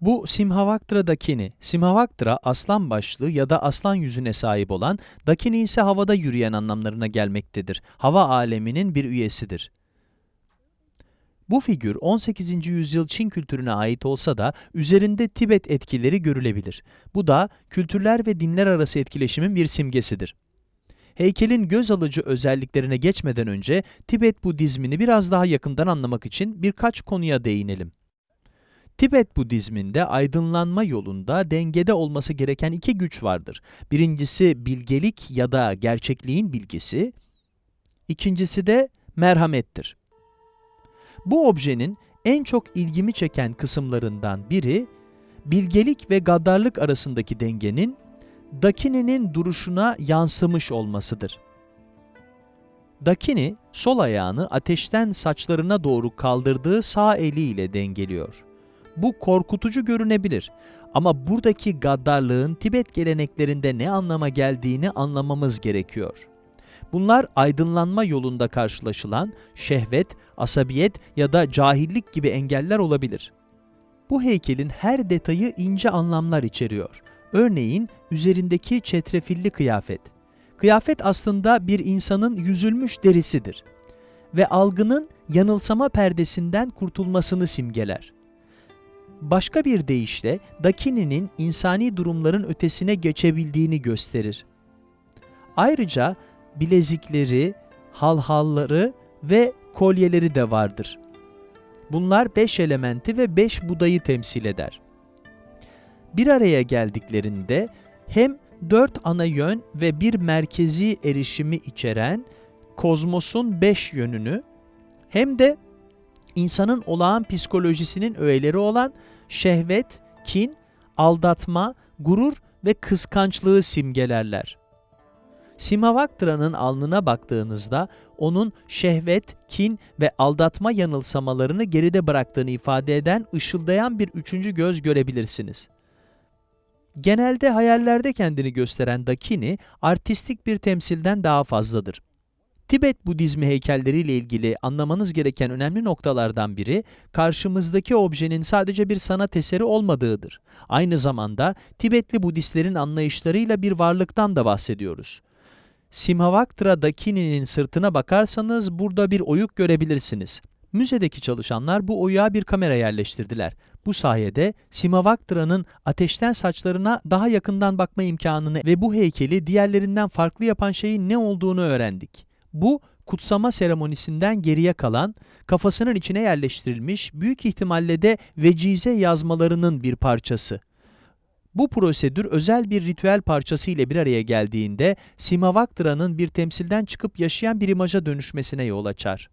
Bu Simhavaktra dakini. Simhavaktra aslan başlı ya da aslan yüzüne sahip olan, dakini ise havada yürüyen anlamlarına gelmektedir. Hava aleminin bir üyesidir. Bu figür 18. yüzyıl Çin kültürüne ait olsa da üzerinde Tibet etkileri görülebilir. Bu da kültürler ve dinler arası etkileşimin bir simgesidir. Heykelin göz alıcı özelliklerine geçmeden önce Tibet Budizmini biraz daha yakından anlamak için birkaç konuya değinelim. Tibet Budizminde aydınlanma yolunda dengede olması gereken iki güç vardır. Birincisi bilgelik ya da gerçekliğin bilgisi, ikincisi de merhamettir. Bu objenin en çok ilgimi çeken kısımlarından biri, bilgelik ve gaddarlık arasındaki dengenin, Dakini'nin duruşuna yansımış olmasıdır. Dakini, sol ayağını ateşten saçlarına doğru kaldırdığı sağ eliyle dengeliyor. Bu korkutucu görünebilir ama buradaki gaddarlığın Tibet geleneklerinde ne anlama geldiğini anlamamız gerekiyor. Bunlar aydınlanma yolunda karşılaşılan şehvet, asabiyet ya da cahillik gibi engeller olabilir. Bu heykelin her detayı ince anlamlar içeriyor. Örneğin üzerindeki çetrefilli kıyafet. Kıyafet aslında bir insanın yüzülmüş derisidir ve algının yanılsama perdesinden kurtulmasını simgeler. Başka bir deyişle Dakini'nin insani durumların ötesine geçebildiğini gösterir. Ayrıca bilezikleri, halhalları ve kolyeleri de vardır. Bunlar beş elementi ve beş budayı temsil eder. Bir araya geldiklerinde hem dört ana yön ve bir merkezi erişimi içeren kozmosun beş yönünü hem de insanın olağan psikolojisinin öğeleri olan şehvet, kin, aldatma, gurur ve kıskançlığı simgelerler. Simhavaktra'nın alnına baktığınızda onun şehvet, kin ve aldatma yanılsamalarını geride bıraktığını ifade eden ışıldayan bir üçüncü göz görebilirsiniz. Genelde hayallerde kendini gösteren Dakini, artistik bir temsilden daha fazladır. Tibet Budizmi heykelleriyle ilgili anlamanız gereken önemli noktalardan biri, karşımızdaki objenin sadece bir sanat eseri olmadığıdır. Aynı zamanda Tibetli Budistlerin anlayışlarıyla bir varlıktan da bahsediyoruz. Simhavaktra Dakini'nin sırtına bakarsanız burada bir oyuk görebilirsiniz. Müzedeki çalışanlar bu oyuğa bir kamera yerleştirdiler. Bu sayede Simhavaktra'nın ateşten saçlarına daha yakından bakma imkanını ve bu heykeli diğerlerinden farklı yapan şeyin ne olduğunu öğrendik. Bu, kutsama seremonisinden geriye kalan, kafasının içine yerleştirilmiş, büyük ihtimalle de vecize yazmalarının bir parçası. Bu prosedür özel bir ritüel parçası ile bir araya geldiğinde Simavaktra'nın bir temsilden çıkıp yaşayan bir imaja dönüşmesine yol açar.